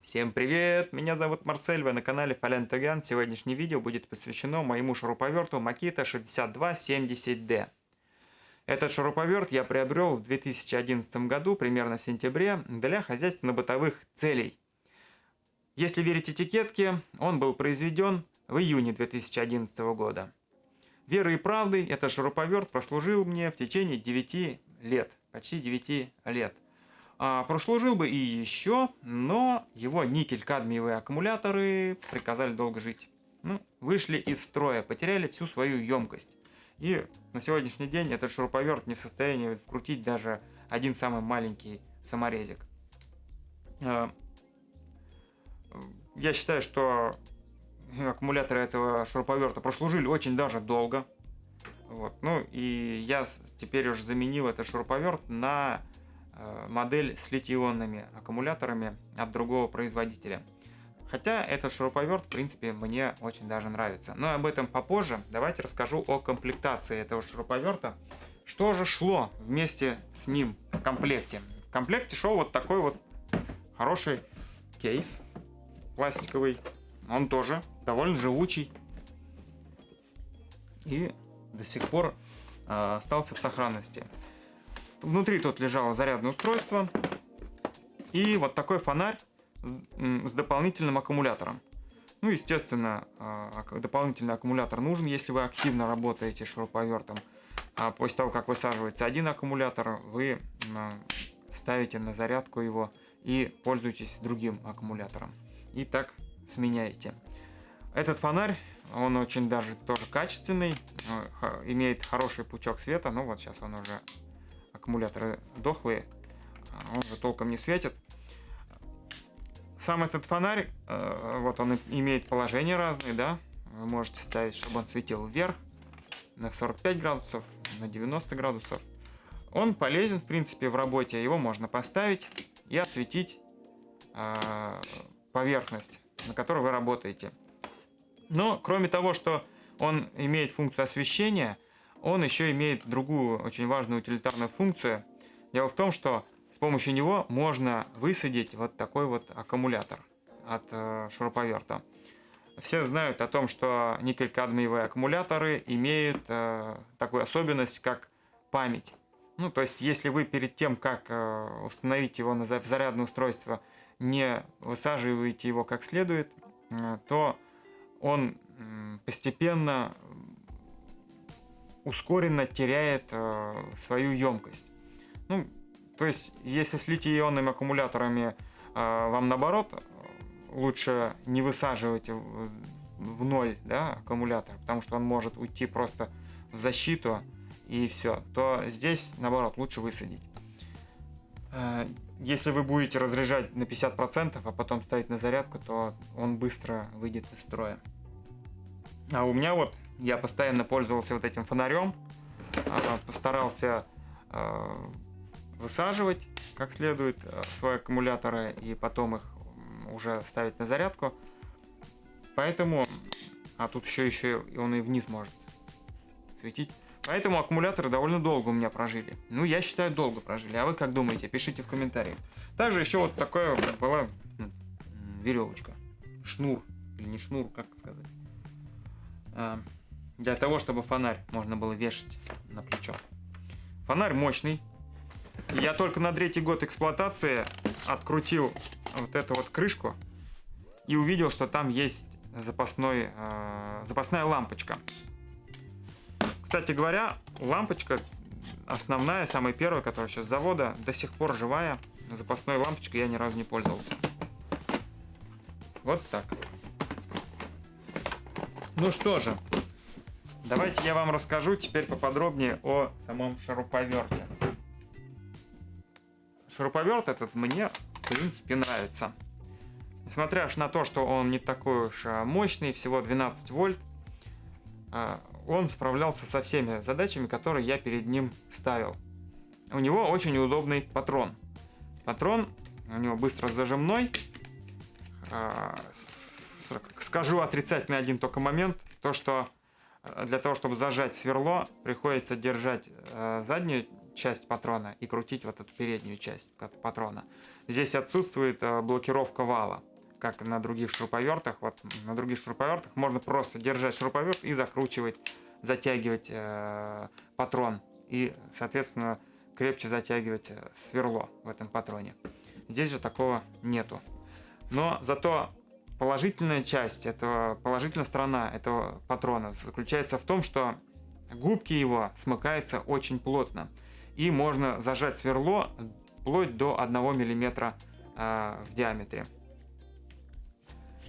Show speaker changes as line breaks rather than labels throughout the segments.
Всем привет! Меня зовут Марсель, вы на канале Фален Таган. Сегодняшнее видео будет посвящено моему шуруповерту Makita 6270D. Этот шуруповерт я приобрел в 2011 году, примерно в сентябре, для хозяйственно-бытовых целей. Если верить этикетке, он был произведен в июне 2011 года. Верой и правдой этот шуруповерт прослужил мне в течение 9 лет, почти 9 лет. А, прослужил бы и еще, но его никель-кадмиевые аккумуляторы приказали долго жить. Ну, вышли из строя, потеряли всю свою емкость. И на сегодняшний день этот шуруповерт не в состоянии вкрутить даже один самый маленький саморезик. А, я считаю, что аккумуляторы этого шуруповерта прослужили очень даже долго. Вот. Ну и я теперь уже заменил этот шуруповерт на э, модель с литий-ионными аккумуляторами от другого производителя. Хотя этот шуруповерт, в принципе, мне очень даже нравится. Но об этом попозже. Давайте расскажу о комплектации этого шуруповерта. Что же шло вместе с ним в комплекте? В комплекте шел вот такой вот хороший кейс пластиковый. Он тоже довольно живучий. И до сих пор э, остался в сохранности. Внутри тут лежало зарядное устройство. И вот такой фонарь с, дополнительным аккумулятором. Ну, естественно, э, дополнительный аккумулятор нужен, если вы активно работаете шуруповертом. А после того, как высаживается один аккумулятор, вы ставите на зарядку его и пользуетесь другим аккумулятором. И так сменяете. Этот фонарь, он очень даже тоже качественный, имеет хороший пучок света, ну вот сейчас он уже, аккумуляторы дохлые, а он уже толком не светит. Сам этот фонарь, э, вот он имеет положения разные, да, вы можете ставить, чтобы он светил вверх, на 45 градусов, на 90 градусов. Он полезен, в принципе, в работе, его можно поставить и осветить э, поверхность, на которой вы работаете. Но кроме того, что он имеет функцию освещения, он еще имеет другую очень важную утилитарную функцию. Дело в том, что с помощью него можно высадить вот такой вот аккумулятор от э, шуруповерта. Все знают о том, что никель-кадмиевые аккумуляторы имеют э, такую особенность, как память. Ну, то есть, если вы перед тем, как э, установить его на зарядное устройство, не высаживаете его как следует, то он постепенно ускоренно теряет э, свою емкость. Ну, то есть, если с литий-ионными аккумуляторами э, вам наоборот лучше не высаживать в ноль да, аккумулятор, потому что он может уйти просто в защиту и все, то здесь наоборот лучше высадить. Если вы будете разряжать на 50%, а потом ставить на зарядку, то он быстро выйдет из строя. А у меня вот, я постоянно пользовался вот этим фонарем, а, постарался э, высаживать как следует э, свои аккумуляторы и потом их уже ставить на зарядку. Поэтому, а тут еще еще он и вниз может светить. Поэтому аккумуляторы довольно долго у меня прожили. Ну, я считаю, долго прожили. А вы как думаете? Пишите в комментариях. Также еще вот такая была веревочка. Шнур. Или не шнур, как сказать. А, для того, чтобы фонарь можно было вешать на плечо. Фонарь мощный. Я только на третий год эксплуатации открутил вот эту вот крышку и увидел, что там есть запасной, э, запасная лампочка. Кстати говоря, лампочка основная, самая первая, которая сейчас с завода, до сих пор живая. Запасной лампочкой я ни разу не пользовался. Вот так. Ну что же, давайте я вам расскажу теперь поподробнее о самом шуруповерте. Шуруповерт этот мне, в принципе, нравится. Несмотря на то, что он не такой уж а, мощный, всего 12 вольт, а, он справлялся со всеми задачами, которые я перед ним ставил. У него очень удобный патрон. Патрон у него быстро зажимной. А, скажу отрицательный один только момент, то что э, для того, чтобы зажать сверло, приходится держать э, заднюю часть патрона и крутить вот эту переднюю часть патрона. Здесь отсутствует э, блокировка вала, как на других шуруповертах. Вот на других шуруповертах можно просто держать шуруповерт и закручивать, затягивать э, патрон и, соответственно, крепче затягивать э, сверло в этом патроне. Здесь же такого нету. Но зато положительная часть этого, положительная сторона этого патрона заключается в том, что губки его смыкаются очень плотно. И можно зажать сверло вплоть до 1 мм э, в диаметре.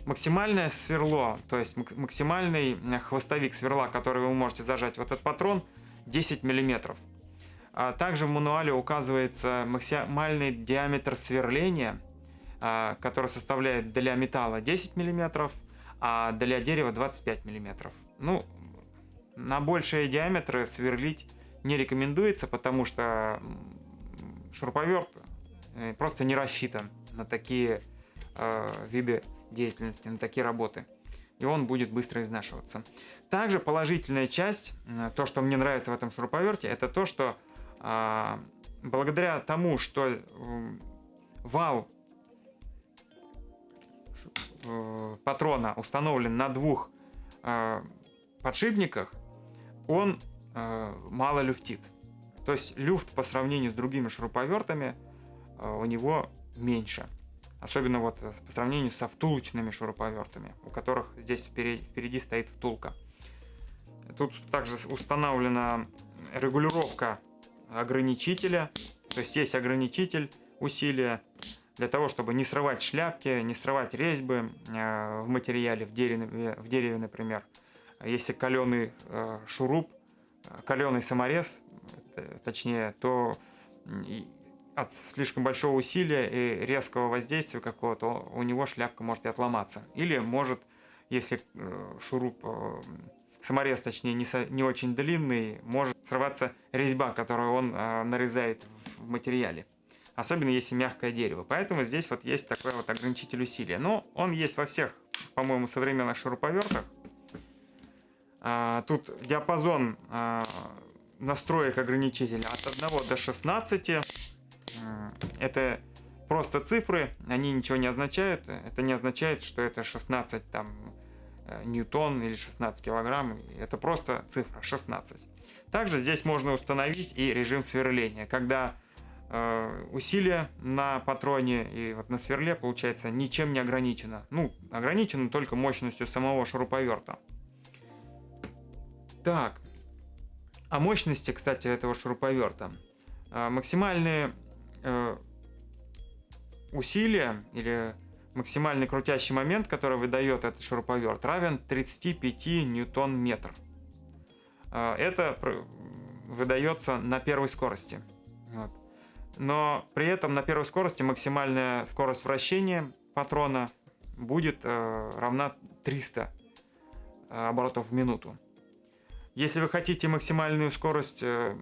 Максимальное сверло, то есть максимальный хвостовик сверла, который вы можете зажать в этот патрон, 10 мм. А также в мануале указывается максимальный диаметр сверления, а, который составляет для металла 10 мм, а для дерева 25 мм. Ну, на большие диаметры сверлить не рекомендуется, потому что шуруповерт э, просто не рассчитан на такие э, виды деятельности, на такие работы. И он будет быстро изнашиваться. Также положительная часть, то, что мне нравится в этом шуруповерте, это то, что э, благодаря тому, что э, вал э, патрона установлен на двух э, подшипниках, он э, мало люфтит. То есть люфт по сравнению с другими шуруповертами э, у него меньше. Особенно вот по сравнению со втулочными шуруповертами, у которых здесь впереди, впереди стоит втулка. Тут также установлена регулировка ограничителя. То есть есть ограничитель усилия для того, чтобы не срывать шляпки, не срывать резьбы э, в материале, в дереве, в дереве например. Если каленый э, шуруп, каленый саморез, э, точнее, то от слишком большого усилия и резкого воздействия какого-то у него шляпка может и отломаться. Или может, если э, шуруп, саморез, точнее, не, со, не очень длинный, может срываться резьба, которую он нарезает в материале. Особенно если мягкое дерево. Поэтому здесь вот есть такой вот ограничитель усилия. Но он есть во всех, по-моему, современных шуруповертах. А, тут диапазон а, настроек ограничителя от 1 до 16. Это просто цифры, они ничего не означают. Это не означает, что это 16 там, э, ньютон или 16 килограмм. Это просто цифра 16. Также здесь можно установить и режим сверления, когда э, усилие на патроне и вот на сверле получается ничем не ограничено. Ну, ограничено только мощностью самого шуруповерта. Так, о мощности, кстати, этого шуруповерта. А, максимальные э, усилия или максимальный крутящий момент, который выдает этот шуруповерт, равен 35 ньютон-метр. А, это выдается на первой скорости. Вот. Но при этом на первой скорости максимальная скорость вращения патрона будет э, равна 300 э, оборотов в минуту. Если вы хотите максимальную скорость э,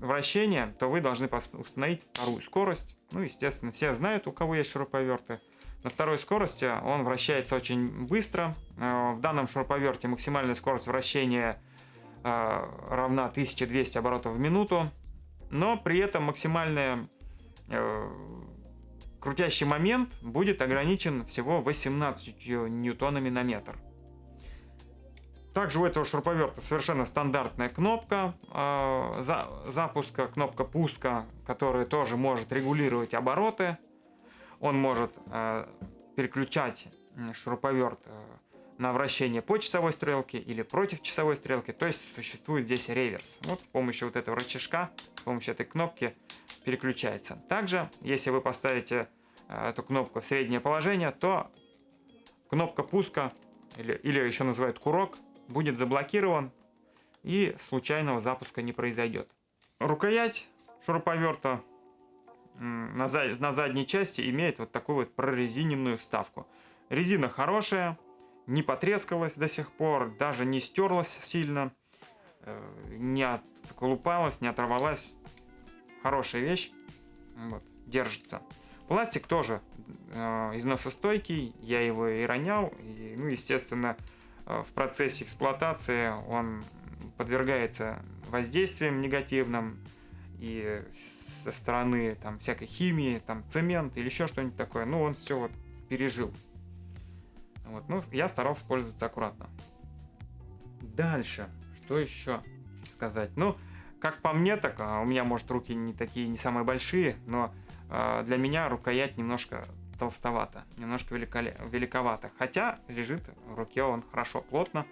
вращения, то вы должны установить вторую скорость. Ну, естественно, все знают, у кого есть шуруповерты. На второй скорости он вращается очень быстро. Э, в данном шуруповерте максимальная скорость вращения э, равна 1200 оборотов в минуту. Но при этом максимальный крутящий момент будет ограничен всего 18 ньютонами на метр. Также у этого шуруповерта совершенно стандартная кнопка э, за, запуска, кнопка пуска, которая тоже может регулировать обороты. Он может э, переключать шуруповерт э, на вращение по часовой стрелке или против часовой стрелки. То есть существует здесь реверс. Вот с помощью вот этого рычажка, с помощью этой кнопки переключается. Также, если вы поставите э, эту кнопку в среднее положение, то кнопка пуска, или, или еще называют курок, будет заблокирован и случайного запуска не произойдет. Рукоять шуруповерта на, за, на задней части имеет вот такую вот прорезиненную вставку. Резина хорошая, не потрескалась до сих пор, даже не стерлась сильно, э, не отколупалась, не оторвалась. Хорошая вещь, вот, держится. Пластик тоже э, износостойкий, я его и ронял, и, ну, естественно, в процессе эксплуатации он подвергается воздействиям негативным и со стороны там всякой химии, там цемент или еще что-нибудь такое. Ну, он все вот пережил. Вот, ну, я старался пользоваться аккуратно. Дальше, что еще сказать? Ну, как по мне, так а, у меня, может, руки не такие, не самые большие, но э, для меня рукоять немножко толстовато, немножко великоле... великовато. Хотя лежит в руке он хорошо, плотно.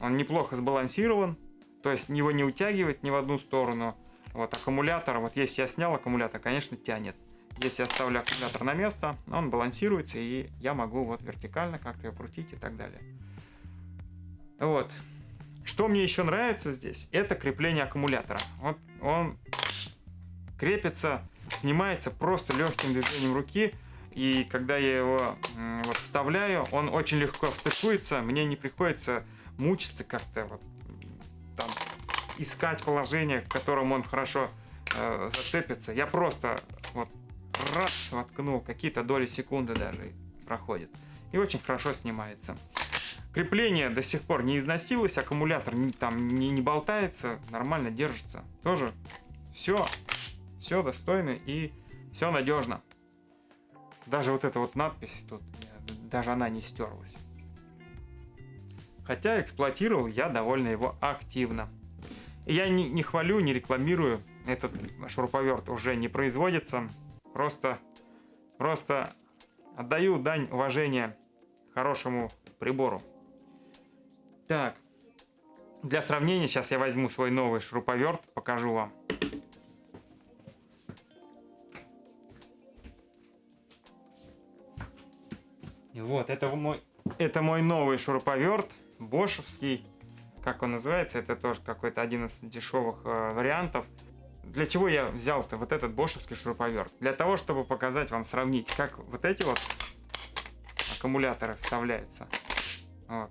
Он неплохо сбалансирован, то есть его не утягивает ни в одну сторону. Вот аккумулятор, вот если я снял аккумулятор, конечно, тянет. Если я ставлю аккумулятор на место, он балансируется, и я могу вот вертикально как-то его крутить и так далее. Вот. Что мне еще нравится здесь, это крепление аккумулятора. Вот он крепится, снимается просто легким движением руки. И когда я его вот вставляю, он очень легко встыкуется. Мне не приходится мучиться как-то вот там искать положение, в котором он хорошо э, зацепится. Я просто вот раз воткнул, какие-то доли секунды даже проходит. И очень хорошо снимается. Крепление до сих пор не износилось, аккумулятор не, там не, не болтается, нормально держится. Тоже все, все достойно и все надежно. Даже вот эта вот надпись тут, даже она не стерлась. Хотя эксплуатировал я довольно его активно. Я не, не хвалю, не рекламирую. Этот шуруповерт уже не производится. Просто, просто отдаю дань уважения хорошему прибору. Так, для сравнения сейчас я возьму свой новый шуруповерт, покажу вам. Вот, это мой, это мой новый шуруповерт, бошевский. Как он называется, это тоже какой-то один из дешевых э, вариантов. Для чего я взял-то вот этот бошевский шуруповерт? Для того, чтобы показать вам, сравнить, как вот эти вот аккумуляторы вставляются. Вот.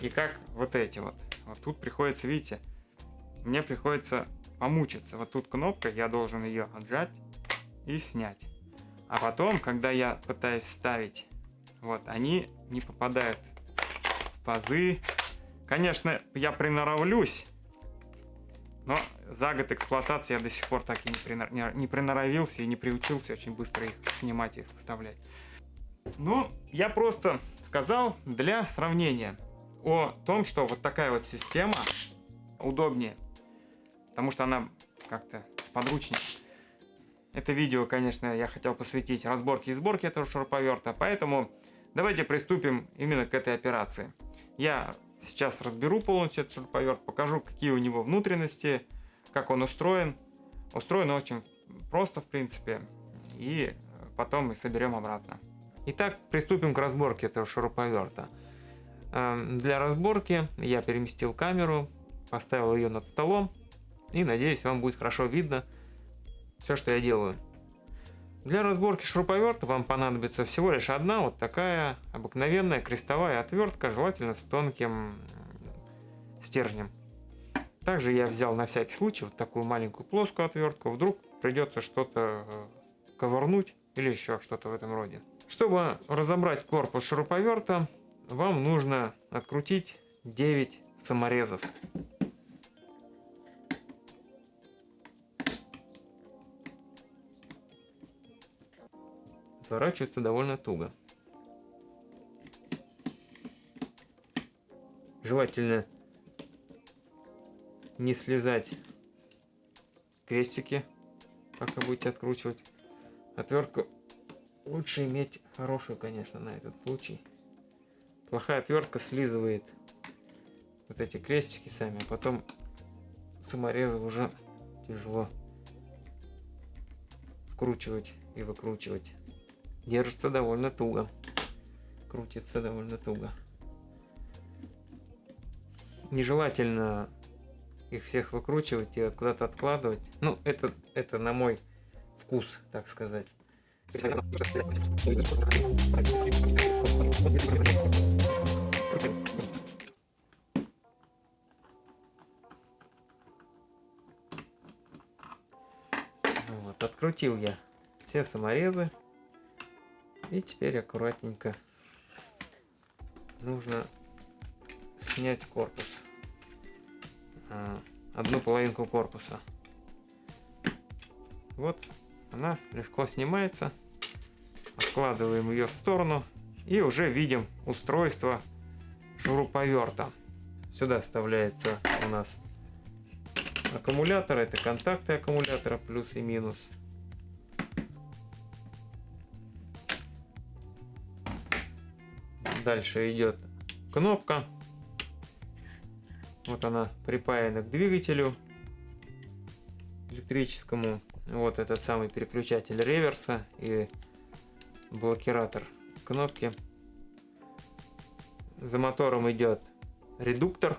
И как вот эти вот. Вот тут приходится, видите, мне приходится помучиться. Вот тут кнопка, я должен ее отжать и снять. А потом, когда я пытаюсь вставить, вот, они не попадают в пазы. Конечно, я приноровлюсь, но за год эксплуатации я до сих пор так и не, принор... не приноровился и не приучился очень быстро их снимать и их вставлять. Ну, я просто сказал для сравнения о том, что вот такая вот система удобнее, потому что она как-то сподручнее. Это видео, конечно, я хотел посвятить разборке и сборке этого шуруповерта, поэтому давайте приступим именно к этой операции. Я Сейчас разберу полностью этот шуруповерт, покажу, какие у него внутренности, как он устроен. Устроен очень просто, в принципе, и потом мы соберем обратно. Итак, приступим к разборке этого шуруповерта. Эм, для разборки я переместил камеру, поставил ее над столом, и надеюсь, вам будет хорошо видно все, что я делаю. Для разборки шуруповерта вам понадобится всего лишь одна вот такая обыкновенная крестовая отвертка, желательно с тонким стержнем. Также я взял на всякий случай вот такую маленькую плоскую отвертку, вдруг придется что-то э, ковырнуть или еще что-то в этом роде. Чтобы разобрать корпус шуруповерта, вам нужно открутить 9 саморезов. Сворачивается довольно туго. Желательно не слезать крестики, пока будете откручивать. Отвертку лучше иметь хорошую, конечно, на этот случай. Плохая отвертка слизывает вот эти крестики сами, а потом саморезы уже тяжело вкручивать и выкручивать. Держится довольно туго. Крутится довольно туго. Нежелательно их всех выкручивать и куда-то откладывать. Ну, это, это на мой вкус, так сказать. Вот, открутил я все саморезы. И теперь аккуратненько нужно снять корпус. А, одну половинку корпуса.
Вот она легко снимается. Откладываем ее в сторону и уже видим устройство шуруповерта. Сюда вставляется у нас аккумулятор, это контакты аккумулятора плюс и минус. Дальше идет кнопка. Вот она припаяна к двигателю электрическому. Вот этот самый переключатель реверса и блокиратор кнопки. За мотором идет редуктор,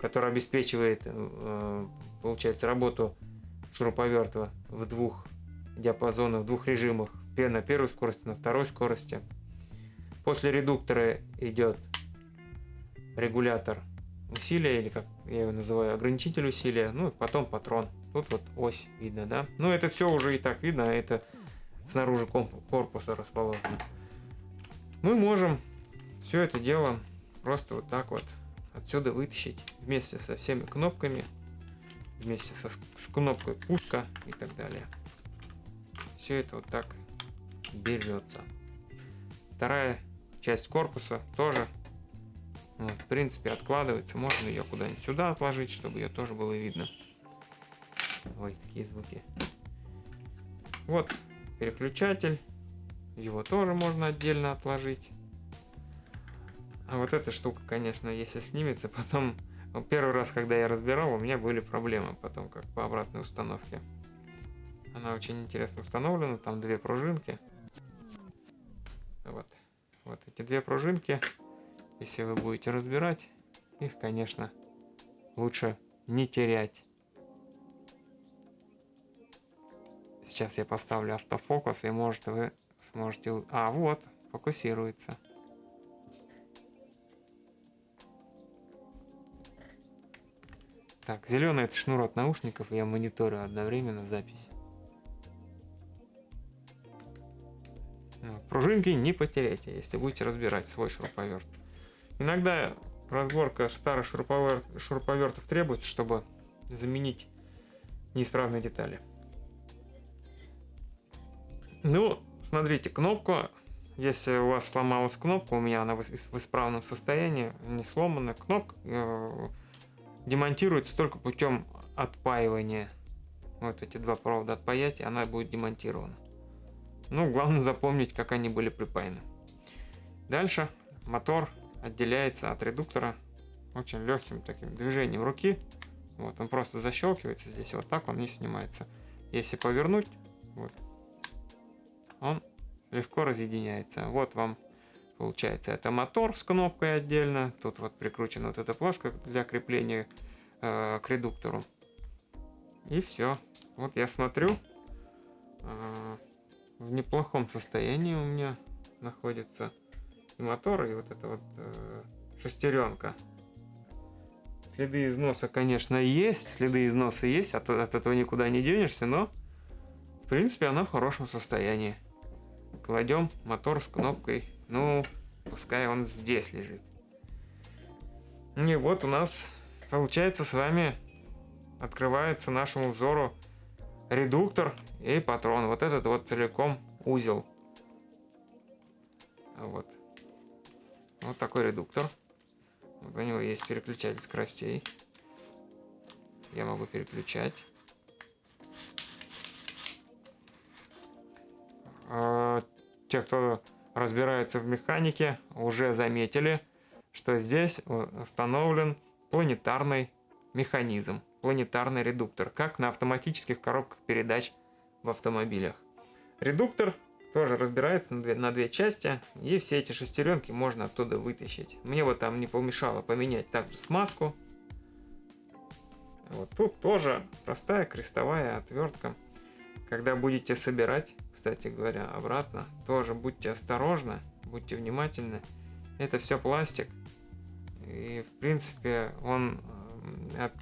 который обеспечивает, э, получается, работу шуруповерта в двух диапазонах, в двух режимах. На первой скорости, на второй скорости. После редуктора идет регулятор усилия, или как я его называю, ограничитель усилия, ну и потом патрон. Тут вот ось видно, да? Ну это все уже и так видно, а это снаружи корпуса расположено. Мы можем все это дело просто вот так вот отсюда вытащить вместе со всеми кнопками, вместе со, с кнопкой пуска и так далее. Все это вот так берется. Вторая часть корпуса тоже вот, в принципе откладывается. Можно ее куда-нибудь сюда отложить, чтобы ее тоже было видно. Ой, какие звуки. Вот переключатель. Его тоже можно отдельно отложить. А вот эта штука, конечно, если снимется, потом... Ну, первый раз, когда я разбирал, у меня были проблемы потом, как по обратной установке. Она очень интересно установлена, там две пружинки. Вот. Эти две пружинки, если вы будете разбирать, их, конечно, лучше не терять. Сейчас я поставлю автофокус, и может вы сможете... А, вот, фокусируется. Так, зеленый это шнур от наушников, и я мониторю одновременно запись. Пружинки не потеряйте, если будете разбирать свой шуруповерт. Иногда разборка старых шуруповерт, шуруповертов требуется, чтобы заменить неисправные детали. Ну, смотрите, кнопку, если у вас сломалась кнопка, у меня она в исправном состоянии, не сломана, кнопка э, демонтируется только путем отпаивания. Вот эти два провода отпаять, и она будет демонтирована. Ну, главное запомнить, как они были припаяны. Дальше мотор отделяется от редуктора очень легким таким движением руки. Вот, он просто защелкивается здесь, вот так он не снимается. Если повернуть, вот, он легко разъединяется. Вот вам Получается, это мотор с кнопкой отдельно. Тут вот прикручена вот эта плашка для крепления э, к редуктору. И все. Вот я смотрю. Э, в неплохом состоянии у меня находится и мотор, и вот эта вот э, шестеренка. Следы износа, конечно, есть. Следы износа есть, от, от этого никуда не денешься, но в принципе она в хорошем состоянии. Кладем мотор с кнопкой ну, пускай он здесь лежит. И вот у нас получается с вами открывается нашему взору редуктор и патрон. Вот этот вот целиком узел. Вот. Вот такой редуктор. Вот у него есть переключатель скоростей. Я могу переключать. А, те, кто разбираются в механике, уже заметили, что здесь установлен планетарный механизм, планетарный редуктор, как на автоматических коробках передач в автомобилях. Редуктор тоже разбирается на две, на две части, и все эти шестеренки можно оттуда вытащить. Мне вот там не помешало поменять также смазку. Вот тут тоже простая крестовая отвертка. Когда будете собирать, кстати говоря, обратно, тоже будьте осторожны, будьте внимательны. Это все пластик. И, в принципе, он от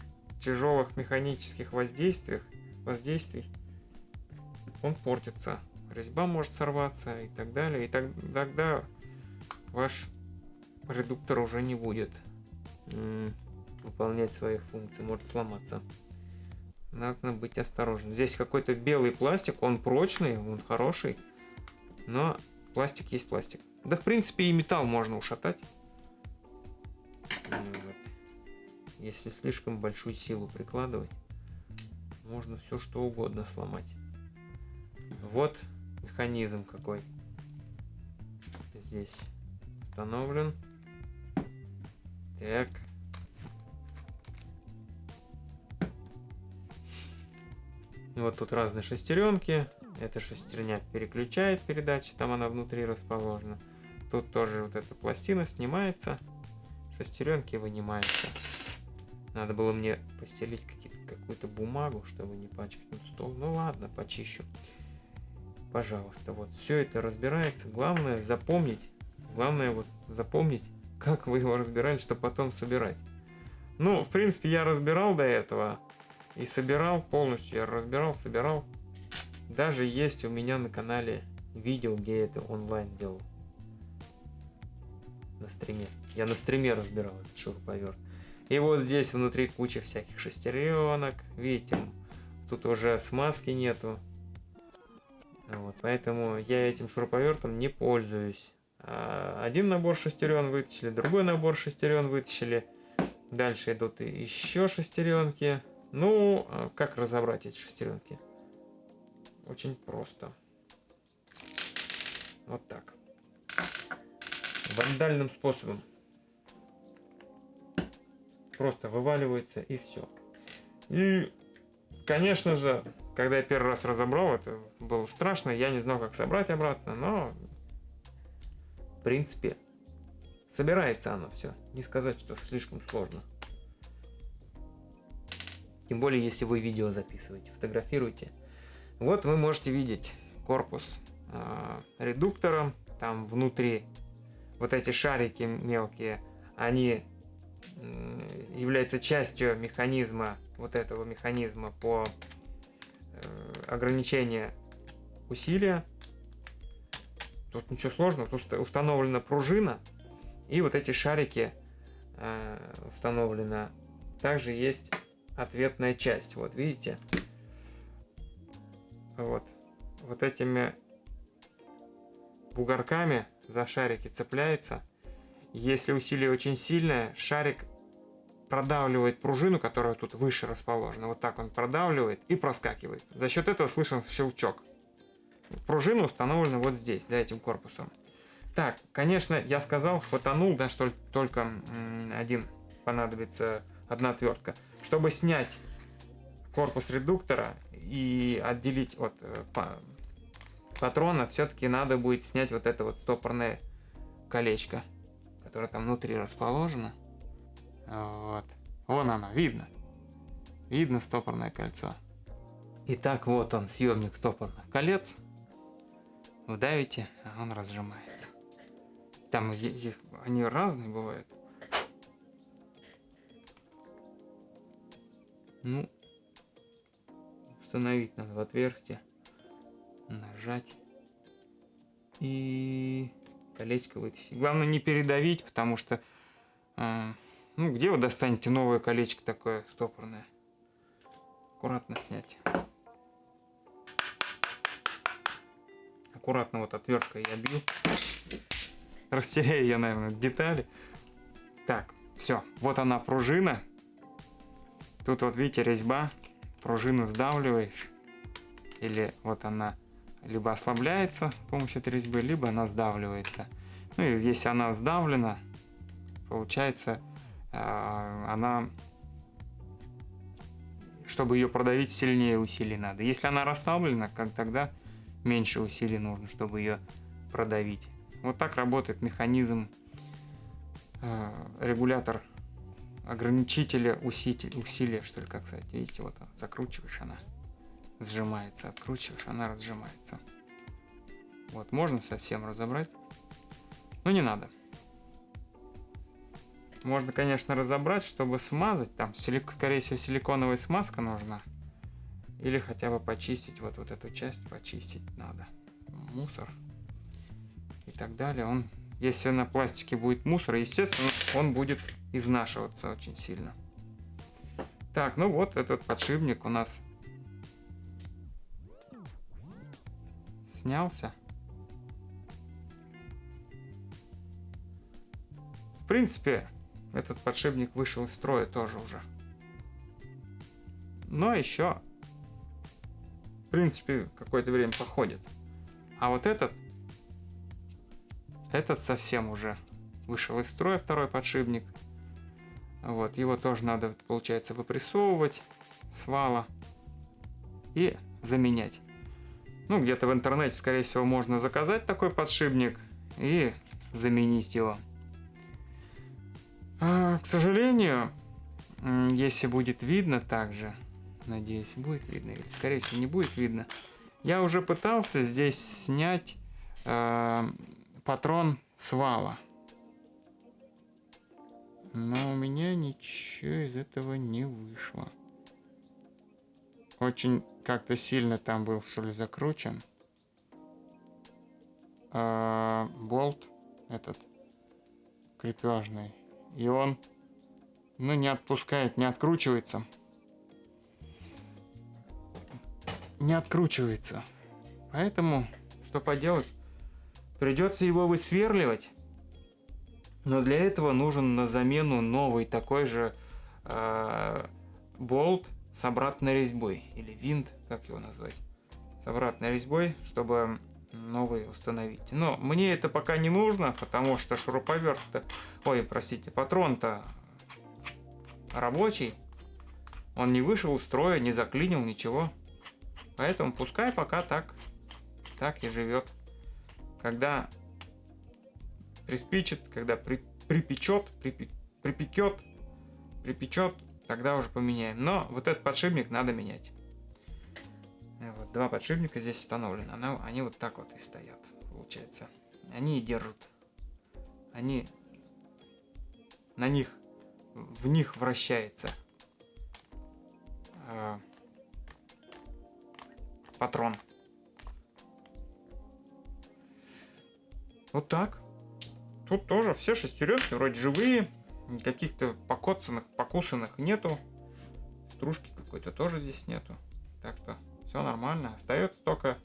тяжелых механических воздействий, воздействий он портится. Резьба может сорваться и так далее. И так, тогда ваш редуктор уже не будет выполнять свои функции, может сломаться. надо быть осторожным. Здесь какой-то белый пластик, он прочный, он хороший, но пластик есть пластик. Да, в принципе, и металл можно ушатать. Если слишком большую силу прикладывать, можно все что угодно сломать. Вот механизм какой здесь установлен. Так. Вот тут разные шестеренки. Эта шестерня переключает передачи, там она внутри расположена. Тут тоже вот эта пластина снимается, шестеренки вынимаются. Надо было мне постелить какую-то бумагу, чтобы не пачкать стол. Ну ладно, почищу. Пожалуйста, вот все это разбирается. Главное запомнить, главное вот запомнить, как вы его разбирали, чтобы потом собирать. Ну, в принципе, я разбирал до этого и собирал полностью. Я разбирал, собирал. Даже есть у меня на канале видео, где я это онлайн делал. На стриме. Я на стриме разбирал этот шуруповерт. И вот здесь внутри куча всяких шестеренок. Видите, тут уже смазки нету. Вот, поэтому я этим шуруповертом не пользуюсь. А, один набор шестерен вытащили, другой набор шестерен вытащили. Дальше идут еще шестеренки. Ну, а как разобрать эти шестеренки? Очень просто. Вот так. Вандальным способом. Просто вываливается и все. И, конечно же, когда я первый раз разобрал, это было страшно. Я не знал, как собрать обратно, но в принципе собирается оно все. Не сказать, что слишком сложно. Тем более, если вы видео записываете, фотографируете. Вот вы можете видеть корпус э, редуктора. Там внутри вот эти шарики мелкие, они э, являются частью механизма, вот этого механизма по э, ограничению усилия. Тут ничего сложного, тут установлена пружина и вот эти шарики э, установлено. Также есть ответная часть. Вот видите? Вот. Вот этими бугорками за шарики цепляется. Если усилие очень сильное, шарик продавливает пружину, которая тут выше расположена. Вот так он продавливает и проскакивает. За счет этого слышен щелчок. Пружина установлена вот здесь, за этим корпусом. Так, конечно, я сказал, хватанул, да, что только один понадобится одна отвертка. Чтобы снять корпус редуктора и отделить от э, патрона, все-таки надо будет снять вот это вот стопорное колечко, которое там внутри расположено. Вот. Вон оно, видно. Видно стопорное кольцо. Итак, вот он, съемник стопорных колец. Вдавите, а он разжимает. Там их, они разные бывают. Ну, установить надо в отверстие, нажать и колечко вытащить. Главное не передавить, потому что, э, ну, где вы достанете новое колечко такое стопорное? Аккуратно снять. Аккуратно вот отверткой я бью. Растеряю я, наверное, детали. Так, все, вот она пружина. Тут вот видите резьба, пружину сдавливаешь, или вот она либо ослабляется с помощью этой резьбы, либо она сдавливается. Ну и если она сдавлена, получается э, она, чтобы ее продавить, сильнее усилий надо. Если она расслаблена, как тогда меньше усилий нужно, чтобы ее продавить. Вот так работает механизм э, регулятор ограничителя усилия, усилия, что ли, как сказать. Видите, вот закручиваешь она, сжимается, откручиваешь, она разжимается. Вот, можно совсем разобрать, но не надо. Можно, конечно, разобрать, чтобы смазать. Там, силик, скорее всего, силиконовая смазка нужна. Или хотя бы почистить вот, вот эту часть, почистить надо. Мусор и так далее. Он, если на пластике будет мусор, естественно, он будет изнашиваться очень сильно. Так, ну вот этот подшипник у нас снялся. В принципе, этот подшипник вышел из строя тоже уже. Но еще, в принципе, какое-то время походит. А вот этот, этот совсем уже вышел из строя, второй подшипник. Вот, его тоже надо, получается, выпрессовывать с вала и заменять. Ну, где-то в интернете, скорее всего, можно заказать такой подшипник и заменить его. А, к сожалению, если будет видно также, надеюсь, будет видно, или скорее всего не будет видно, я уже пытался здесь снять э, патрон с вала. Но у меня ничего из этого не вышло. Очень как-то сильно там был, что ли, закручен. А, болт этот крепежный. И он, ну, не отпускает, не откручивается. Не откручивается. Поэтому, что поделать, придется его высверливать. Но для этого нужен на замену новый такой же э, болт с обратной резьбой. Или винт, как его назвать. С обратной резьбой, чтобы новый установить. Но мне это пока не нужно, потому что шуруповерт-то... Ой, простите, патрон-то рабочий. Он не вышел из строя, не заклинил, ничего. Поэтому пускай пока так, так и живет. Когда приспичит, когда при, припечет, припи, припекет, припечет, тогда уже поменяем. Но вот этот подшипник надо менять. Вот, два подшипника здесь установлены. Она, они вот так вот и стоят, получается. Они и держат. Они... На них... В них вращается э, патрон. Вот так. Тут тоже все шестеренки вроде живые. Каких-то покоцанных, покусанных нету. Стружки какой-то тоже здесь нету. Так что все нормально. Остается только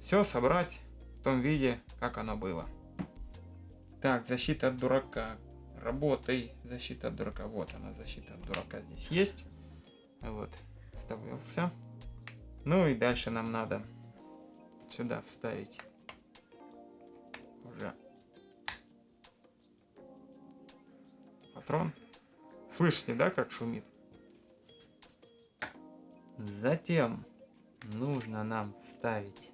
все собрать в том виде, как оно было. Так, защита от дурака. Работай. Защита от дурака. Вот она, защита от дурака здесь есть. Вот, вставился. Ну и дальше нам надо сюда вставить уже патрон. Слышите, да, как шумит? Затем нужно нам вставить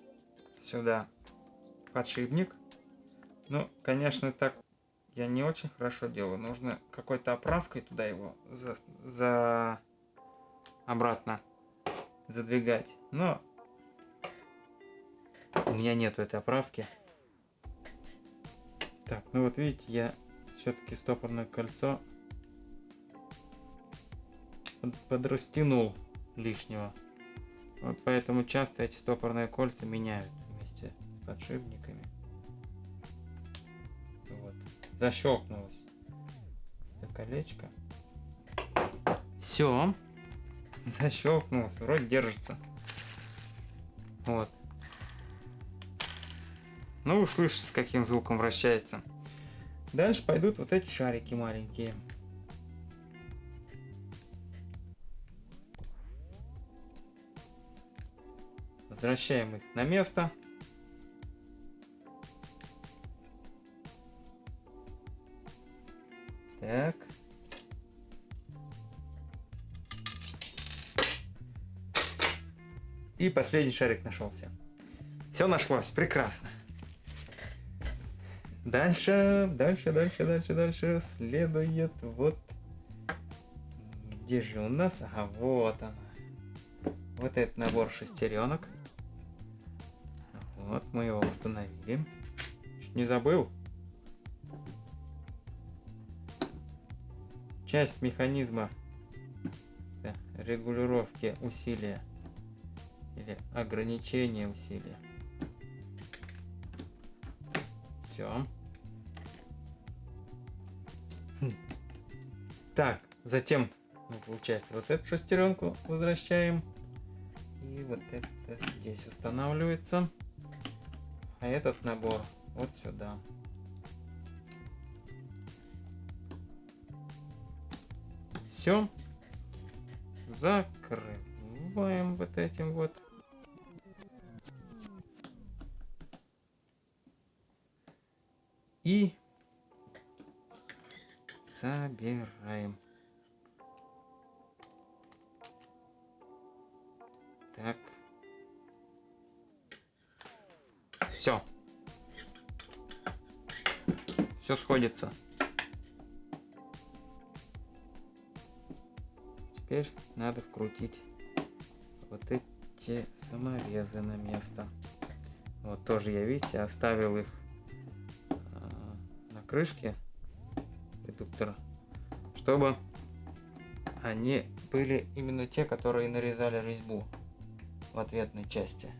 сюда подшипник. Ну, конечно, так я не очень хорошо делаю. Нужно какой-то оправкой туда его за, за... обратно задвигать. Но у меня нету этой оправки. Так, ну вот видите, я все-таки стопорное кольцо подрастянул лишнего. Вот поэтому часто эти стопорные кольца меняют вместе с подшипниками. Вот. Защелкнулось это колечко. Все. Защелкнулось. Вроде держится. Вот. Ну, вы слышите, с каким звуком вращается. Дальше пойдут вот эти шарики маленькие. Возвращаем их на место. Так. И последний шарик нашелся. Все нашлось, прекрасно. Дальше, дальше, дальше, дальше, дальше следует вот... Где же у нас? А вот она. Вот этот набор шестеренок. Вот мы его установили. Чуть не забыл. Часть механизма да, регулировки усилия или ограничения усилия. Все. Так, затем
получается, вот эту шестеренку возвращаем. И вот это здесь устанавливается. А этот набор вот сюда. Все. Закрываем вот этим вот. И собираем. Так. Все. Все сходится. Теперь надо вкрутить вот эти саморезы на место. Вот тоже я, видите, оставил их крышки редуктора, чтобы они были именно те, которые нарезали резьбу в ответной части.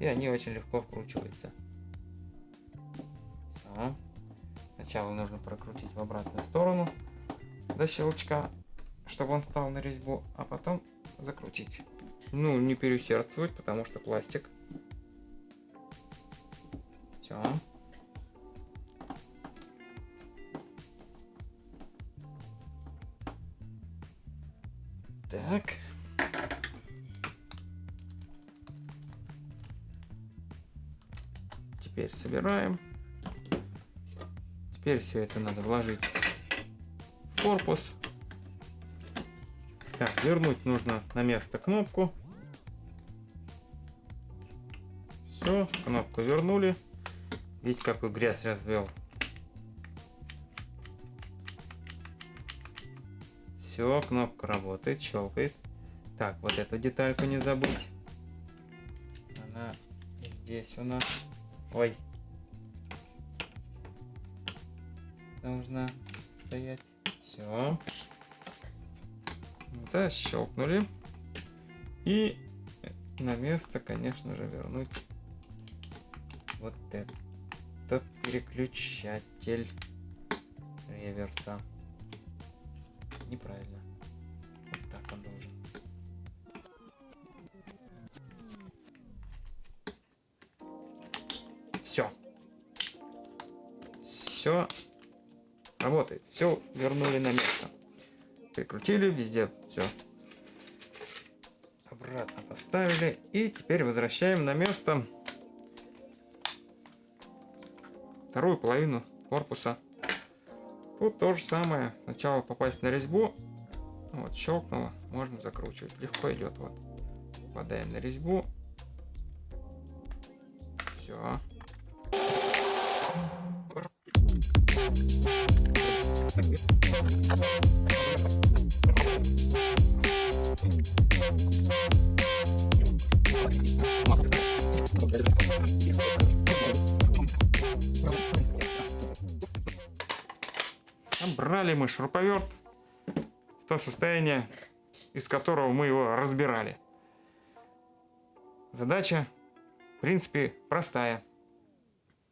И они очень легко вкручиваются. Все. Сначала нужно прокрутить в обратную сторону до щелчка, чтобы он стал на резьбу, а потом закрутить. Ну, не переусердствовать, потому что пластик. Все. Собираем. Теперь все это надо вложить в корпус. Так, вернуть нужно на место кнопку. Все, кнопку вернули. Видите, какую грязь развел. Все, кнопка работает, щелкает. Так, вот эту детальку не забыть. Она здесь у нас. Ой. Должна стоять. Все. Защелкнули. И на место, конечно же, вернуть вот этот переключатель реверса неправильно. Вот так он должен. Все. Все работает. Все вернули на место. Прикрутили везде. Все. Обратно поставили. И теперь возвращаем на место вторую половину корпуса Тут то же самое. Сначала попасть на резьбу. Вот, щелкнуло. Можно закручивать. Легко идет. Вот. Попадаем на резьбу. Все. Брали мы шуруповерт в то состояние, из которого мы его разбирали. Задача, в принципе, простая.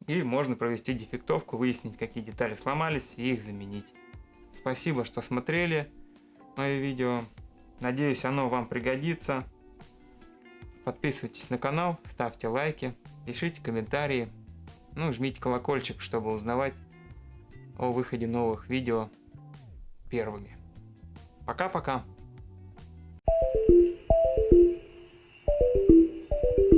И можно провести дефектовку, выяснить, какие детали сломались и их заменить. Спасибо, что смотрели мое видео. Надеюсь, оно вам пригодится. Подписывайтесь на канал, ставьте лайки, пишите комментарии. Ну, жмите колокольчик, чтобы узнавать о выходе новых видео первыми. Пока-пока!